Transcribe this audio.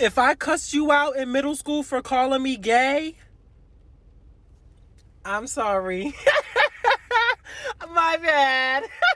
If I cussed you out in middle school for calling me gay, I'm sorry. My bad.